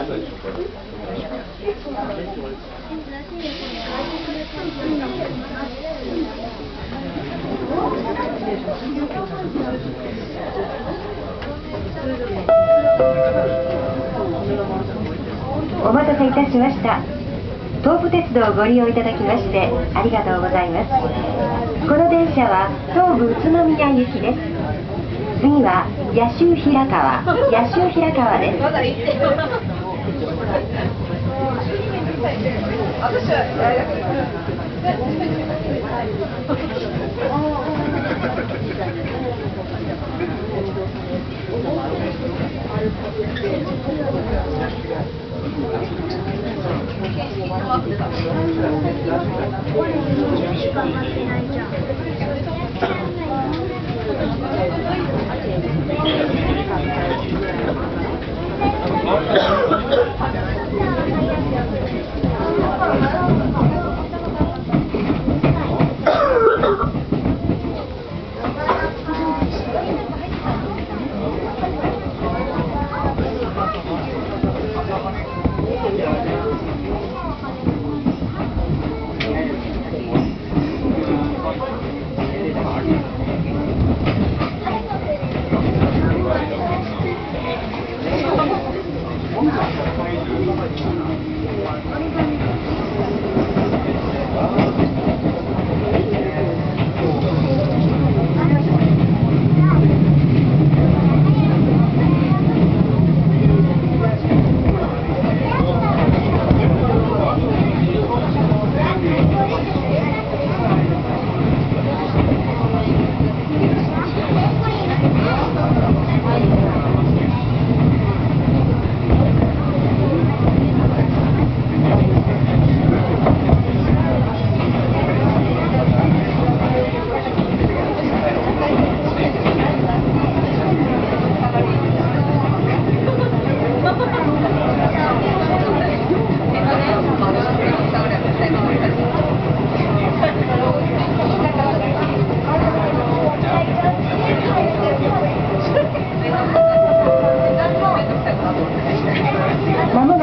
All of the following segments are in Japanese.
お待たせいたしました。東武鉄道をご利用いただきましてありがとうございます。この電車は東武宇都宮行きです。次は野州平川。野州平川です。まもな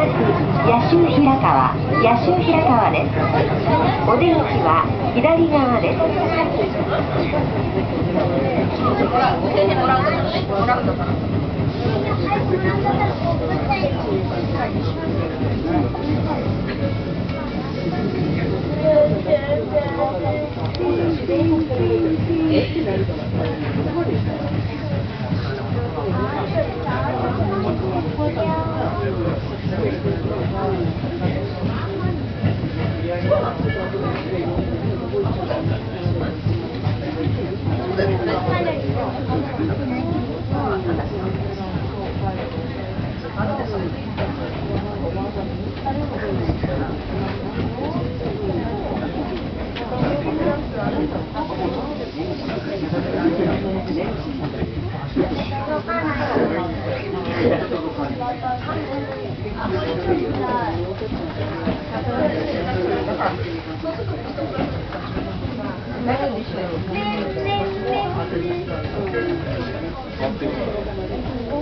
野州平川野州平川です。お出口は左側です。お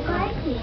かえり